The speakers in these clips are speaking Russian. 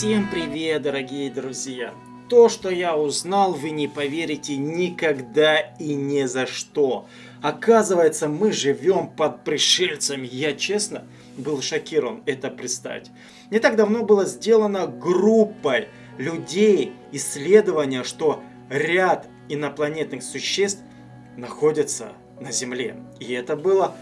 Всем привет, дорогие друзья! То, что я узнал, вы не поверите никогда и ни за что. Оказывается, мы живем под пришельцами. Я, честно, был шокирован это представить. Не так давно было сделано группой людей исследование, что ряд инопланетных существ находятся на Земле. И это было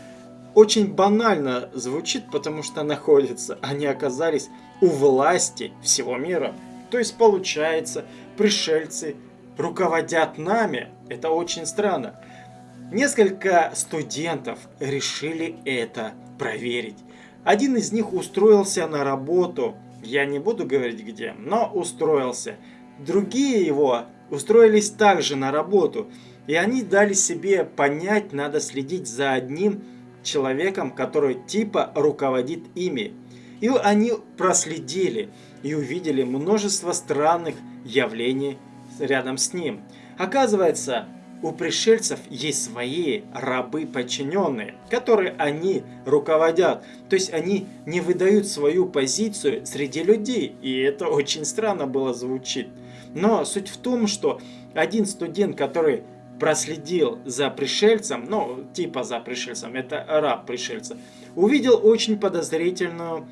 очень банально звучит, потому что находятся. Они оказались у власти всего мира. То есть получается, пришельцы руководят нами. Это очень странно. Несколько студентов решили это проверить. Один из них устроился на работу, я не буду говорить где, но устроился. Другие его устроились также на работу, и они дали себе понять, надо следить за одним человеком, который типа руководит ими. И они проследили и увидели множество странных явлений рядом с ним. Оказывается, у пришельцев есть свои рабы подчиненные, которые они руководят. То есть они не выдают свою позицию среди людей. И это очень странно было звучит. Но суть в том, что один студент, который проследил за пришельцем, ну, типа за пришельцем, это раб пришельца, увидел очень подозрительную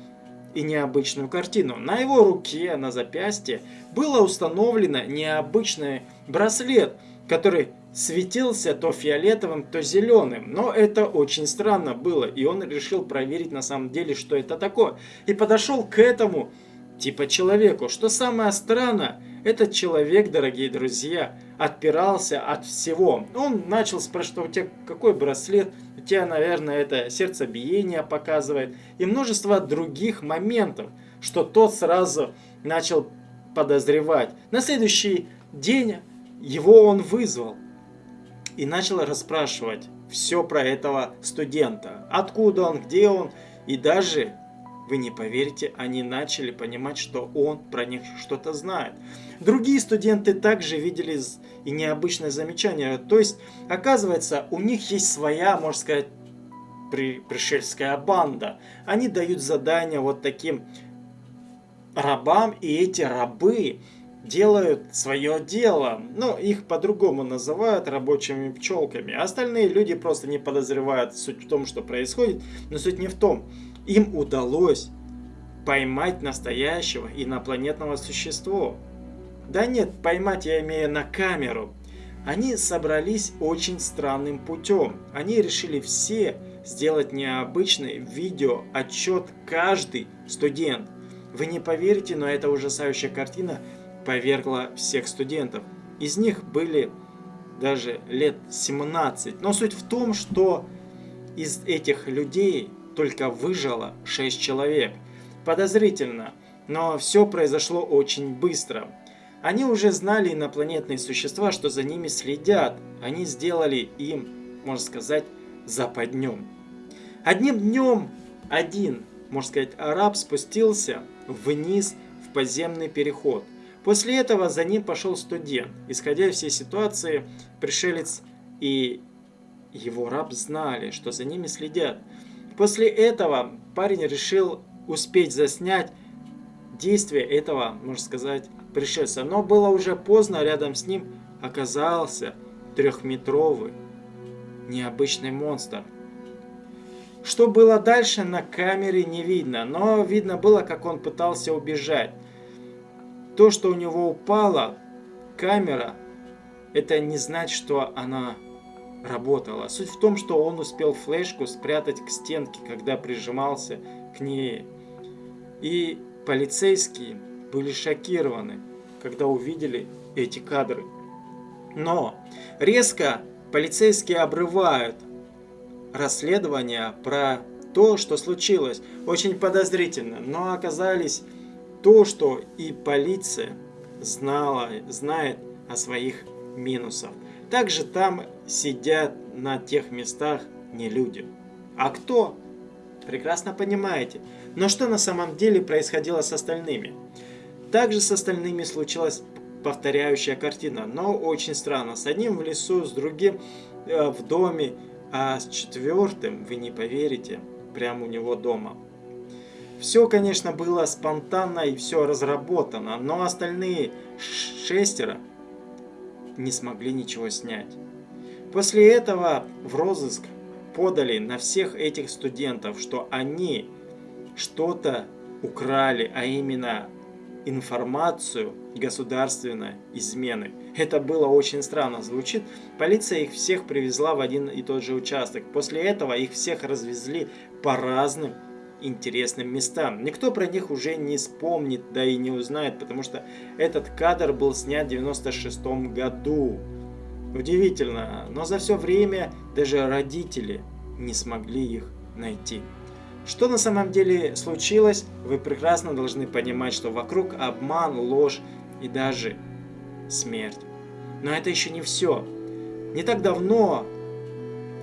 и необычную картину. На его руке, на запястье, было установлено необычный браслет, который светился то фиолетовым, то зеленым. Но это очень странно было, и он решил проверить на самом деле, что это такое. И подошел к этому типа человеку. Что самое странное, этот человек, дорогие друзья, отпирался от всего. Он начал спрашивать, «А у тебя какой браслет, у тебя, наверное, это сердцебиение показывает. И множество других моментов, что тот сразу начал подозревать. На следующий день его он вызвал и начал расспрашивать все про этого студента. Откуда он, где он и даже вы не поверите, они начали понимать, что он про них что-то знает. Другие студенты также видели и необычное замечание. То есть, оказывается, у них есть своя, можно сказать, при, пришельская банда. Они дают задания вот таким рабам, и эти рабы делают свое дело. Ну, их по-другому называют рабочими пчелками. Остальные люди просто не подозревают суть в том, что происходит. Но суть не в том. Им удалось поймать настоящего инопланетного существа. Да нет, поймать я имею на камеру. Они собрались очень странным путем. Они решили все сделать необычный видео отчет каждый студент. Вы не поверите, но эта ужасающая картина повергла всех студентов. Из них были даже лет 17. Но суть в том, что из этих людей только выжило 6 человек. Подозрительно, но все произошло очень быстро. Они уже знали инопланетные существа, что за ними следят. Они сделали им, можно сказать, западнем. Одним днем один, можно сказать, араб спустился вниз в подземный переход. После этого за ним пошел студент. Исходя из всей ситуации, пришелец и его раб знали, что за ними следят. После этого парень решил успеть заснять действие этого, можно сказать, пришельца. Но было уже поздно, рядом с ним оказался трехметровый необычный монстр. Что было дальше на камере не видно, но видно было, как он пытался убежать. То, что у него упала камера, это не значит, что она работала. Суть в том, что он успел флешку спрятать к стенке, когда прижимался к ней. И полицейские были шокированы, когда увидели эти кадры. Но резко полицейские обрывают расследование про то, что случилось. Очень подозрительно, но оказались то, что и полиция знала, знает о своих минусах. Также там сидят на тех местах не люди. А кто? Прекрасно понимаете. Но что на самом деле происходило с остальными? Также с остальными случилась повторяющая картина, но очень странно. С одним в лесу, с другим э, в доме, а с четвертым, вы не поверите, прямо у него дома. Все, конечно, было спонтанно и все разработано, но остальные шестеро не смогли ничего снять. После этого в розыск подали на всех этих студентов, что они что-то украли, а именно информацию государственной измены. Это было очень странно звучит. Полиция их всех привезла в один и тот же участок. После этого их всех развезли по разным интересным местам. Никто про них уже не вспомнит, да и не узнает, потому что этот кадр был снят в 96 году. Удивительно, но за все время даже родители не смогли их найти. Что на самом деле случилось, вы прекрасно должны понимать, что вокруг обман, ложь и даже смерть. Но это еще не все. Не так давно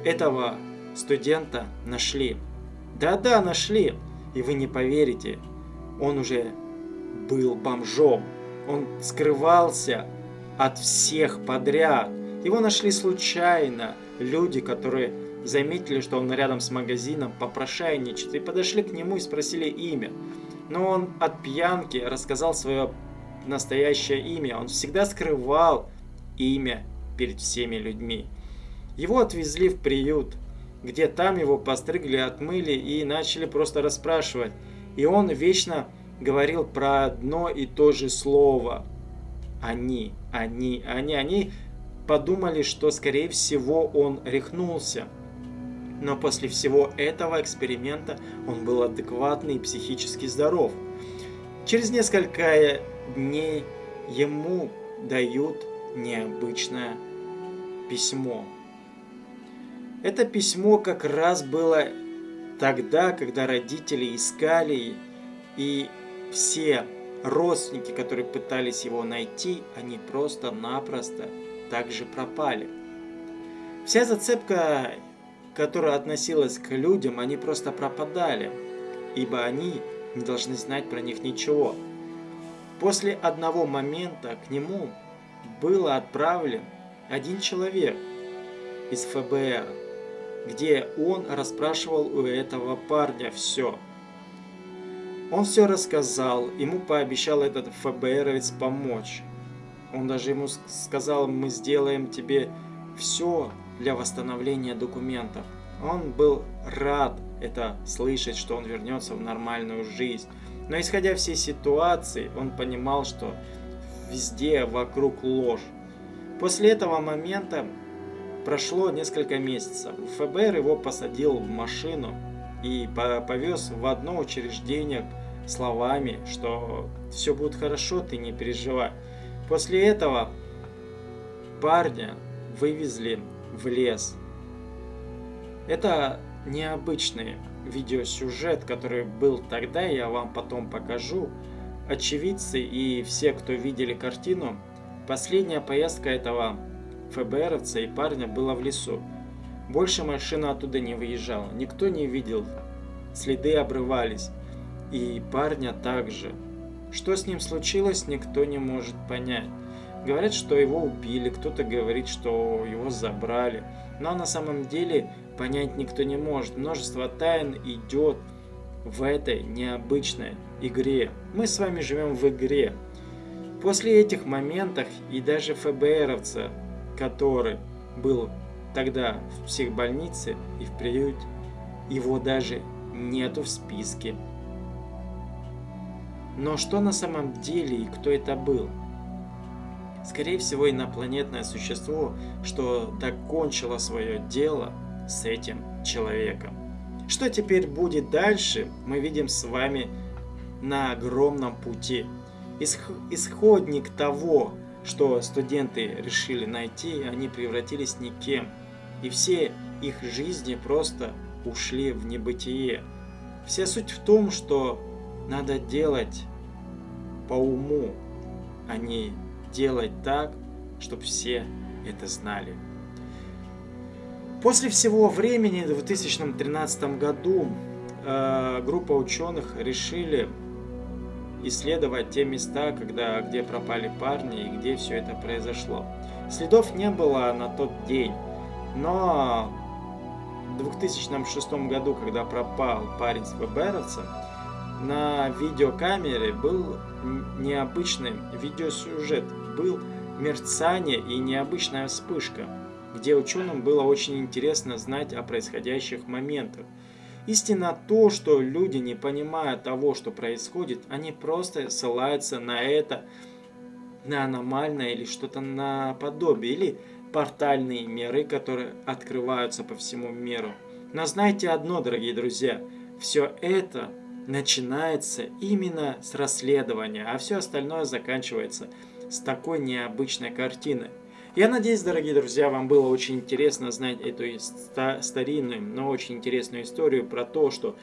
этого студента нашли. Да-да, нашли. И вы не поверите, он уже был бомжом. Он скрывался от всех подряд. Его нашли случайно. Люди, которые заметили, что он рядом с магазином попрошайничает, и подошли к нему и спросили имя. Но он от пьянки рассказал свое настоящее имя. Он всегда скрывал имя перед всеми людьми. Его отвезли в приют, где там его постригли, отмыли и начали просто расспрашивать. И он вечно говорил про одно и то же слово. Они, они, они, они подумали, что скорее всего он рехнулся. Но после всего этого эксперимента он был адекватный и психически здоров. Через несколько дней ему дают необычное письмо. Это письмо как раз было тогда, когда родители искали, и все родственники, которые пытались его найти, они просто-напросто также пропали. Вся зацепка которая относилась к людям, они просто пропадали, ибо они не должны знать про них ничего. После одного момента к нему был отправлен один человек из ФБР, где он расспрашивал у этого парня все. Он все рассказал, ему пообещал этот ФБРовец помочь. Он даже ему сказал, мы сделаем тебе все, для восстановления документов. Он был рад это слышать, что он вернется в нормальную жизнь. Но исходя всей ситуации, он понимал, что везде вокруг ложь. После этого момента прошло несколько месяцев. ФБР его посадил в машину и повез в одно учреждение словами, что все будет хорошо, ты не переживай. После этого парня вывезли в лес. Это необычный видеосюжет, который был тогда, я вам потом покажу. Очевидцы и все, кто видели картину, последняя поездка этого ФБРовца и парня была в лесу. Больше машина оттуда не выезжала, никто не видел, следы обрывались, и парня также. Что с ним случилось, никто не может понять. Говорят, что его убили, кто-то говорит, что его забрали. Но на самом деле понять никто не может. Множество тайн идет в этой необычной игре. Мы с вами живем в игре. После этих моментов и даже ФБРовца, который был тогда в психбольнице и в приюте, его даже нету в списке. Но что на самом деле и кто это был? Скорее всего, инопланетное существо, что докончило свое дело с этим человеком. Что теперь будет дальше, мы видим с вами на огромном пути. Исходник того, что студенты решили найти, они превратились никем. И все их жизни просто ушли в небытие. Вся суть в том, что надо делать по уму, а не делать так, чтобы все это знали. После всего времени, в 2013 году, э, группа ученых решили исследовать те места, когда, где пропали парни и где все это произошло. Следов не было на тот день, но в 2006 году, когда пропал парень с ФБРовцем, на видеокамере был необычный видеосюжет, был мерцание и необычная вспышка, где ученым было очень интересно знать о происходящих моментах. Истина то, что люди, не понимая того, что происходит, они просто ссылаются на это, на аномальное или что-то наподобие, или портальные миры, которые открываются по всему миру. Но знайте одно, дорогие друзья, все это начинается именно с расследования, а все остальное заканчивается с такой необычной картиной. Я надеюсь, дорогие друзья, вам было очень интересно знать эту старинную, но очень интересную историю про то, что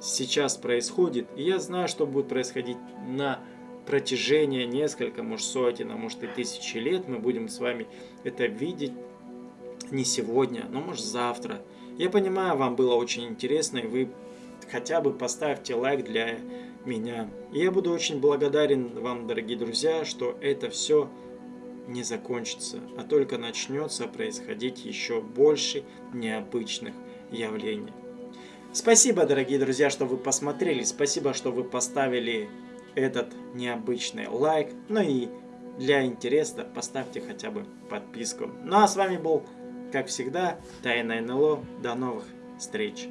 сейчас происходит. И я знаю, что будет происходить на протяжении несколько, может сотен, а может и тысячи лет. Мы будем с вами это видеть не сегодня, но может завтра. Я понимаю, вам было очень интересно, и вы хотя бы поставьте лайк для меня. И я буду очень благодарен вам, дорогие друзья, что это все не закончится, а только начнется происходить еще больше необычных явлений. Спасибо, дорогие друзья, что вы посмотрели. Спасибо, что вы поставили этот необычный лайк. Ну и для интереса поставьте хотя бы подписку. Ну а с вами был, как всегда, Тайна НЛО. До новых встреч!